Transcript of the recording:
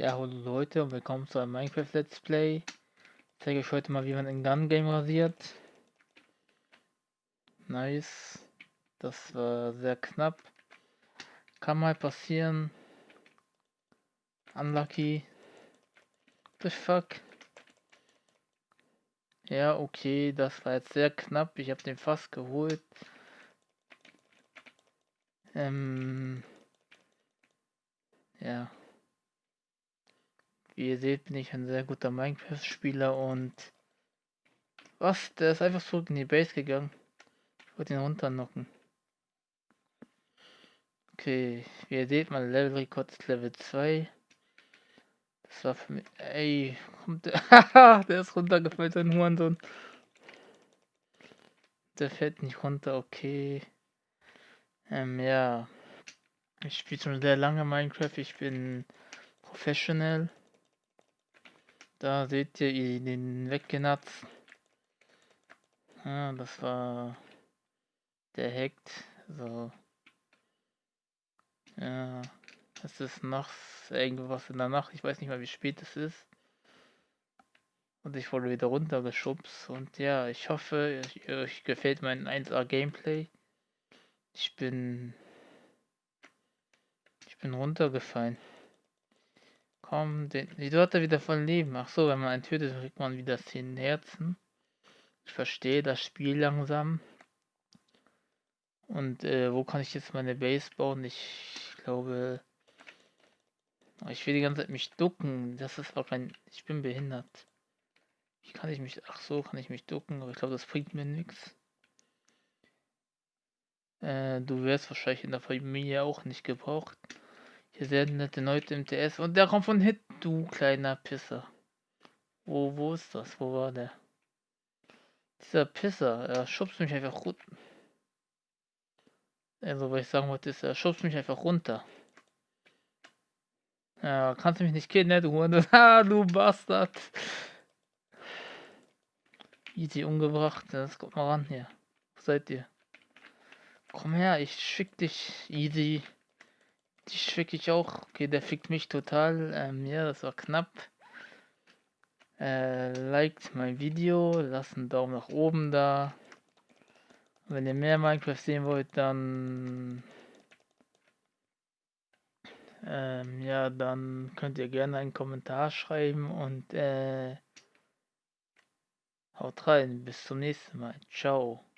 Ja, hallo Leute und willkommen zu einem Minecraft Let's Play. Ich zeige euch heute mal, wie man in Gun Game rasiert. Nice. Das war sehr knapp. Kann mal passieren. Unlucky. The fuck. Ja, okay, das war jetzt sehr knapp. Ich habe den fast geholt. Ähm. Ja. Wie ihr seht, bin ich ein sehr guter Minecraft-Spieler und... Was? Der ist einfach zurück in die Base gegangen. Ich wollte ihn runternocken. Okay, wie ihr seht, mein Level-Rekord ist Level 2. Das war für mich... Ey, kommt der... der ist runtergefallen, sein Hurensohn. Der fällt nicht runter, okay. Ähm, ja. Ich spiele schon sehr lange Minecraft. Ich bin professional. Da seht ihr den weggenatzt. Ja, das war der hackt. So. Ja. Es ist nachts irgendwas in der Nacht. Ich weiß nicht mal wie spät es ist. Und ich wurde wieder runtergeschubst. Und ja, ich hoffe, euch gefällt mein 1A Gameplay. Ich bin. Ich bin runtergefallen. Komm, den, die er wieder voll Leben. Ach so, wenn man einen tötet, kriegt man wieder 10 Herzen. Ich verstehe das Spiel langsam. Und äh, wo kann ich jetzt meine Base bauen? Ich glaube... Ich will die ganze Zeit mich ducken. Das ist auch kein... Ich bin behindert. Wie kann ich mich... Ach so, kann ich mich ducken. Aber ich glaube, das bringt mir nichts. Äh, du wirst wahrscheinlich in der Familie auch nicht gebraucht. Hier sehr nette Leute im TS. Und der kommt von Hit, du kleiner Pisser. Wo, wo ist das? Wo war der? Dieser Pisser, er schubst mich einfach runter. Also, was ich sagen wollte, ist, er schubst mich einfach runter. Ja, kannst du mich nicht killen, ne, du Hunde? Ah, du Bastard. Easy umgebracht. Das kommt mal ran hier. Wo seid ihr? Komm her, ich schick dich. Easy. Die fick ich auch. Okay, der fickt mich total. Ähm, ja, das war knapp. Äh, liked mein Video, lasst einen Daumen nach oben da. wenn ihr mehr Minecraft sehen wollt, dann ähm, ja, dann könnt ihr gerne einen Kommentar schreiben und äh, haut rein. Bis zum nächsten Mal. Ciao.